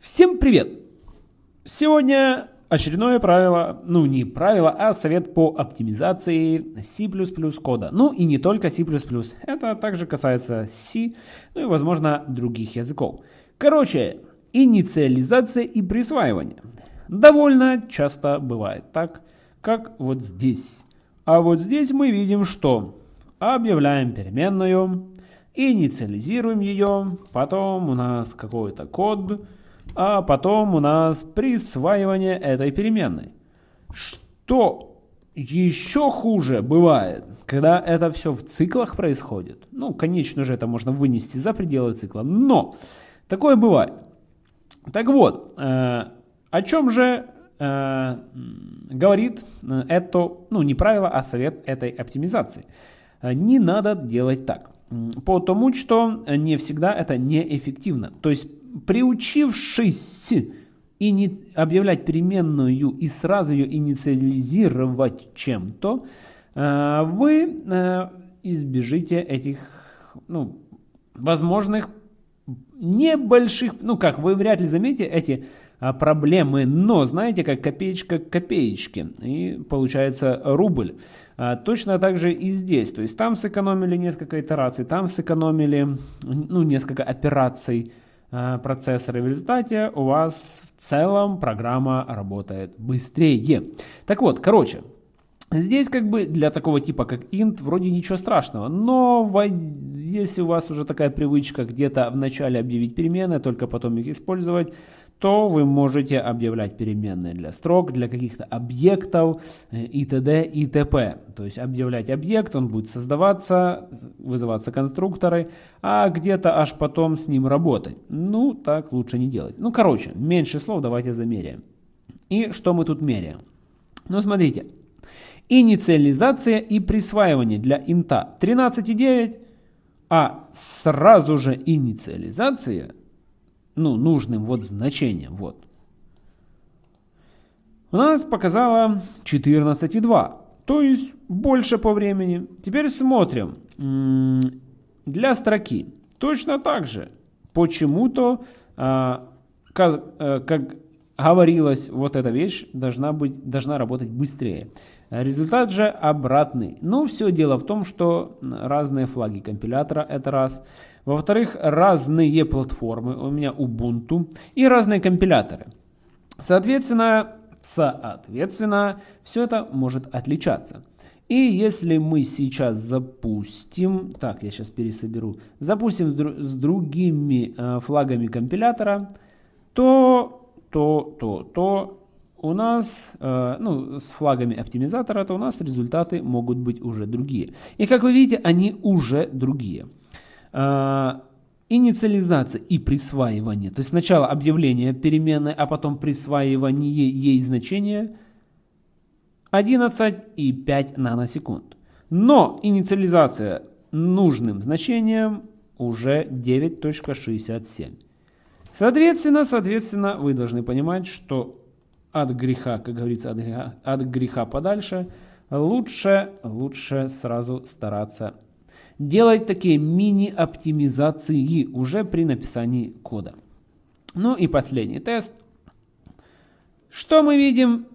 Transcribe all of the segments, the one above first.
Всем привет! Сегодня очередное правило, ну не правило, а совет по оптимизации C++ кода. Ну и не только C++, это также касается C, ну и возможно других языков. Короче, инициализация и присваивание. Довольно часто бывает так, как вот здесь. А вот здесь мы видим, что объявляем переменную, инициализируем ее, потом у нас какой-то код, а потом у нас присваивание этой переменной. Что еще хуже бывает, когда это все в циклах происходит. Ну, конечно же, это можно вынести за пределы цикла, но такое бывает. Так вот, э, о чем же э, говорит это, ну не правило, а совет этой оптимизации. Не надо делать так. Потому что не всегда это неэффективно. То есть приучившись и не объявлять переменную и сразу ее инициализировать чем-то, э, вы э, избежите этих ну, возможных небольших, ну как, вы вряд ли заметите эти а, проблемы, но знаете, как копеечка к копеечке, и получается рубль. А, точно так же и здесь, то есть там сэкономили несколько итераций, там сэкономили ну, несколько операций, Э, процессора. В результате у вас в целом программа работает быстрее. Так вот, короче, Здесь как бы для такого типа как int вроде ничего страшного, но если у вас уже такая привычка где-то в начале объявить перемены, только потом их использовать, то вы можете объявлять переменные для строк, для каких-то объектов э, и т.д. и т.п. То есть объявлять объект, он будет создаваться, вызываться конструкторы, а где-то аж потом с ним работать. Ну, так лучше не делать. Ну, короче, меньше слов давайте замеряем. И что мы тут меряем? Ну, смотрите. Инициализация и присваивание для инта 13,9, а сразу же инициализация ну, нужным вот значением. Вот. У нас показала 14,2, то есть больше по времени. Теперь смотрим. Для строки точно так же. Почему-то, а, э, как говорилось, вот эта вещь должна, быть, должна работать быстрее. Результат же обратный. Ну, все дело в том, что разные флаги компилятора, это раз. Во-вторых, разные платформы, у меня Ubuntu, и разные компиляторы. Соответственно, соответственно, все это может отличаться. И если мы сейчас запустим, так, я сейчас пересоберу, запустим с другими э, флагами компилятора, то, то, то, то у нас, э, ну, с флагами оптимизатора, то у нас результаты могут быть уже другие. И как вы видите, они уже другие. Э, инициализация и присваивание, то есть сначала объявление переменной, а потом присваивание ей значения 11,5 наносекунд. Но инициализация нужным значением уже 9.67. Соответственно, соответственно, вы должны понимать, что от греха, как говорится, от греха, от греха подальше, лучше, лучше сразу стараться делать такие мини-оптимизации уже при написании кода. Ну и последний тест. Что мы видим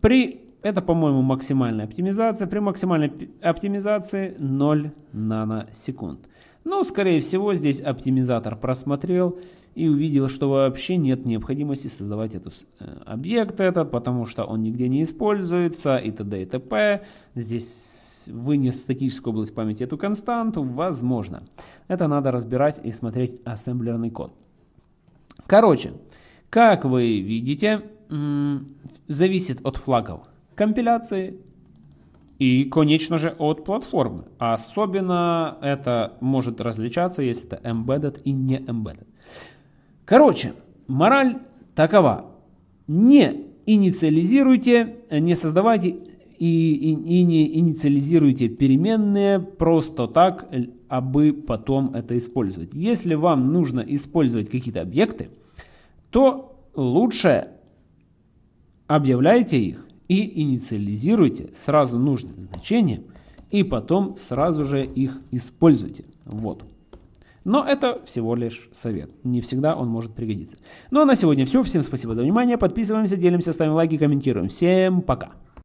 при... Это, по-моему, максимальная оптимизация. При максимальной оптимизации 0 наносекунд. Ну, скорее всего, здесь оптимизатор просмотрел и увидел, что вообще нет необходимости создавать этот э, объект этот, потому что он нигде не используется и т.д. и т.п. Здесь вынес статическую область памяти эту константу, возможно. Это надо разбирать и смотреть ассемблерный код. Короче, как вы видите, зависит от флагов компиляции и, конечно же, от платформы. Особенно это может различаться, если это embedded и не embedded. Короче, мораль такова. Не инициализируйте, не создавайте и, и, и не инициализируйте переменные просто так, абы потом это использовать. Если вам нужно использовать какие-то объекты, то лучше объявляйте их и инициализируйте сразу нужным значением, и потом сразу же их используйте. Вот. Но это всего лишь совет. Не всегда он может пригодиться. Ну а на сегодня все. Всем спасибо за внимание. Подписываемся, делимся, ставим лайки, комментируем. Всем пока.